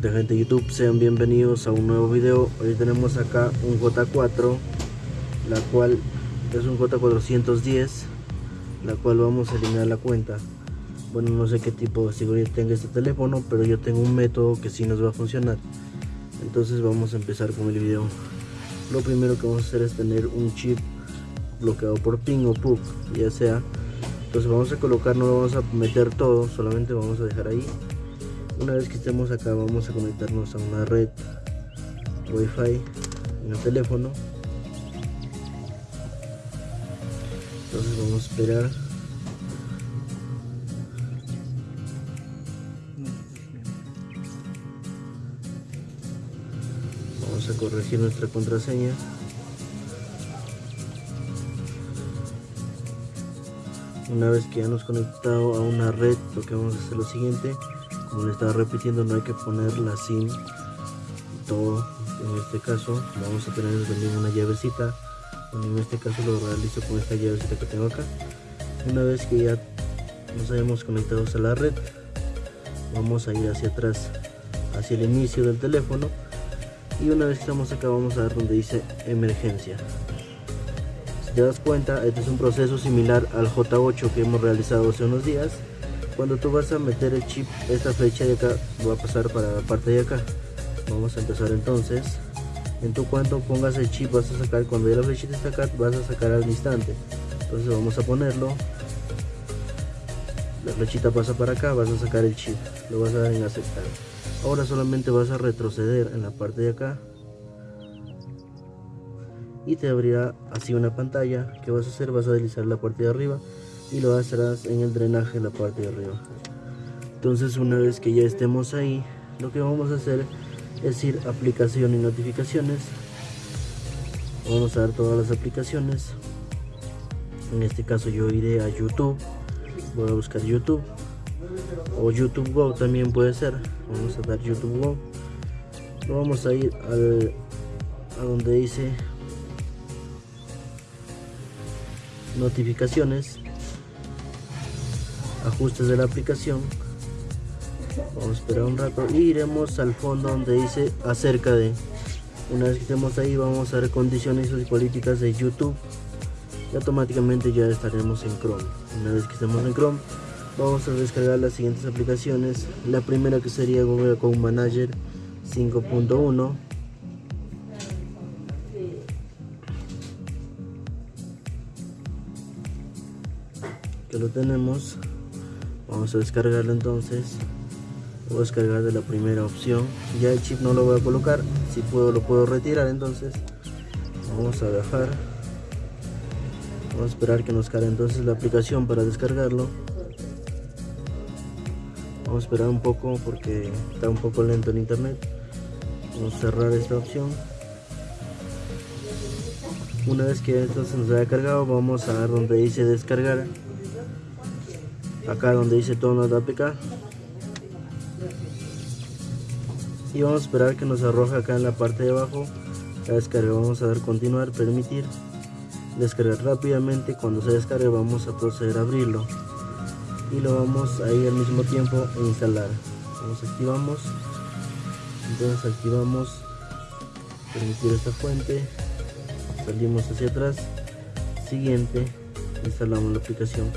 tal gente de YouTube? Sean bienvenidos a un nuevo video. Hoy tenemos acá un J4 La cual es un J410 La cual vamos a eliminar la cuenta. Bueno, no sé qué tipo de seguridad tenga este teléfono Pero yo tengo un método que sí nos va a funcionar. Entonces vamos a empezar con el video. Lo primero que vamos a hacer es tener un chip bloqueado por ping o PUC Ya sea. Entonces vamos a colocar, no lo vamos a meter todo Solamente vamos a dejar ahí una vez que estemos acá vamos a conectarnos a una red wifi en el teléfono. Entonces vamos a esperar. Vamos a corregir nuestra contraseña. Una vez que ya nos conectado a una red lo que vamos a hacer lo siguiente como le estaba repitiendo no hay que poner la sim todo. En este caso vamos a tener también una llavecita. En este caso lo realizo con esta llavecita que tengo acá. Una vez que ya nos hayamos conectado a la red vamos a ir hacia atrás hacia el inicio del teléfono. Y una vez que estamos acá vamos a ver donde dice emergencia. Si te das cuenta este es un proceso similar al J8 que hemos realizado hace unos días cuando tú vas a meter el chip esta flecha de acá va a pasar para la parte de acá. Vamos a empezar entonces. En tu cuanto pongas el chip vas a sacar cuando ya la flechita está acá vas a sacar al instante. Entonces vamos a ponerlo. La flechita pasa para acá vas a sacar el chip. Lo vas a dar en aceptar. Ahora solamente vas a retroceder en la parte de acá. Y te abrirá así una pantalla. Que vas a hacer vas a deslizar la parte de arriba y lo harás en el drenaje de la parte de arriba. Entonces una vez que ya estemos ahí lo que vamos a hacer es ir aplicación y notificaciones. Vamos a dar todas las aplicaciones. En este caso yo iré a youtube. Voy a buscar youtube. O youtube go también puede ser. Vamos a dar youtube go. Vamos a ir al, a donde dice notificaciones ajustes de la aplicación. Vamos a esperar un rato. Y iremos al fondo donde dice acerca de una vez que estemos ahí vamos a ver condiciones y políticas de youtube. Y automáticamente ya estaremos en chrome. Una vez que estemos en chrome vamos a descargar las siguientes aplicaciones. La primera que sería google account manager 5.1 que lo tenemos vamos a descargarlo entonces. Voy a descargar de la primera opción. Ya el chip no lo voy a colocar. Si puedo lo puedo retirar entonces. Vamos a bajar. Vamos a esperar que nos cargue entonces la aplicación para descargarlo. Vamos a esperar un poco porque está un poco lento el internet. Vamos a cerrar esta opción. Una vez que esto se nos haya cargado vamos a ver donde dice descargar acá donde dice de APK y vamos a esperar que nos arroje acá en la parte de abajo. La descarga vamos a dar continuar permitir descargar rápidamente. Cuando se descargue vamos a proceder a abrirlo. Y lo vamos a ir al mismo tiempo a instalar. Vamos activamos. Entonces activamos. Permitir esta fuente. Salimos hacia atrás. Siguiente. Instalamos la aplicación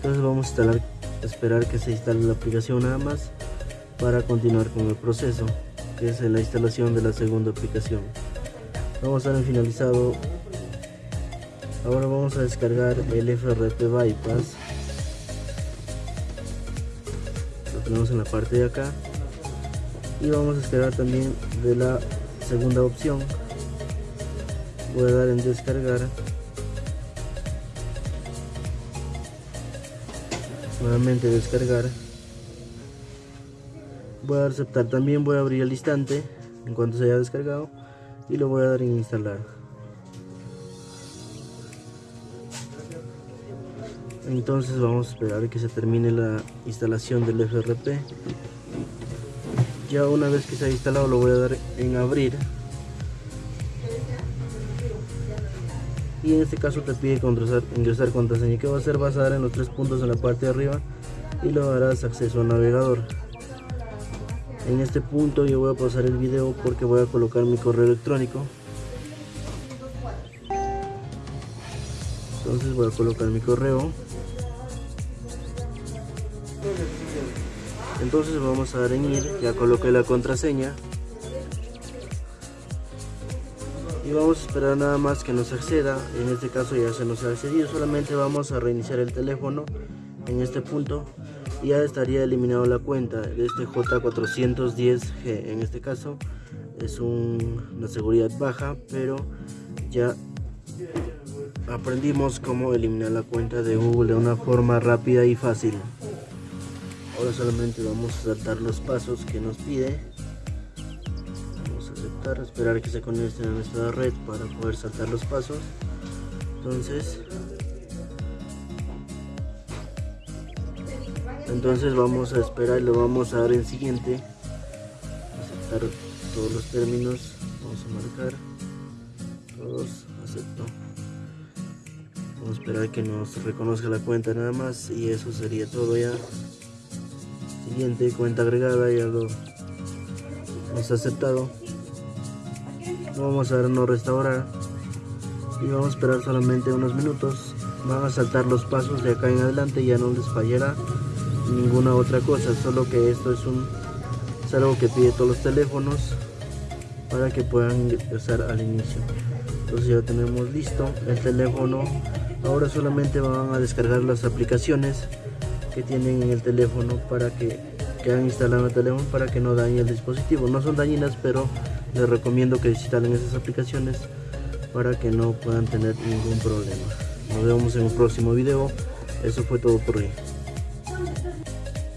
entonces vamos a instalar esperar que se instale la aplicación nada más para continuar con el proceso que es la instalación de la segunda aplicación. Vamos a en finalizado. Ahora vamos a descargar el FRP Bypass. Lo tenemos en la parte de acá. Y vamos a descargar también de la segunda opción. Voy a dar en descargar nuevamente descargar. Voy a aceptar también voy a abrir el instante en cuanto se haya descargado y lo voy a dar en instalar. Entonces vamos a esperar que se termine la instalación del FRP ya una vez que se ha instalado lo voy a dar en abrir y en este caso te pide ingresar, ingresar contraseña que va a hacer vas a dar en los tres puntos en la parte de arriba y lo darás acceso al navegador. En este punto yo voy a pasar el video porque voy a colocar mi correo electrónico. Entonces voy a colocar mi correo. Entonces vamos a dar en ir ya coloqué la contraseña y vamos a esperar nada más que nos acceda. En este caso ya se nos ha accedido. Solamente vamos a reiniciar el teléfono en este punto. Y ya estaría eliminado la cuenta de este J410G en este caso es una seguridad baja pero ya aprendimos cómo eliminar la cuenta de Google de una forma rápida y fácil. Ahora solamente vamos a saltar los pasos que nos pide esperar que se conecten a nuestra red para poder saltar los pasos. Entonces entonces vamos a esperar y lo vamos a dar en siguiente. Aceptar todos los términos. Vamos a marcar. Todos acepto. Vamos a esperar que nos reconozca la cuenta nada más y eso sería todo ya. Siguiente cuenta agregada ya lo hemos aceptado vamos a dar no restaurar y vamos a esperar solamente unos minutos. Van a saltar los pasos de acá en adelante ya no les fallará ninguna otra cosa solo que esto es un es algo que pide todos los teléfonos para que puedan empezar al inicio. Entonces ya tenemos listo el teléfono. Ahora solamente van a descargar las aplicaciones que tienen en el teléfono para que, que han instalado el teléfono para que no dañe el dispositivo. No son dañinas, pero les recomiendo que instalen esas aplicaciones para que no puedan tener ningún problema. Nos vemos en un próximo video. Eso fue todo por hoy.